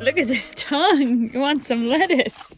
Look at this tongue. You want some lettuce.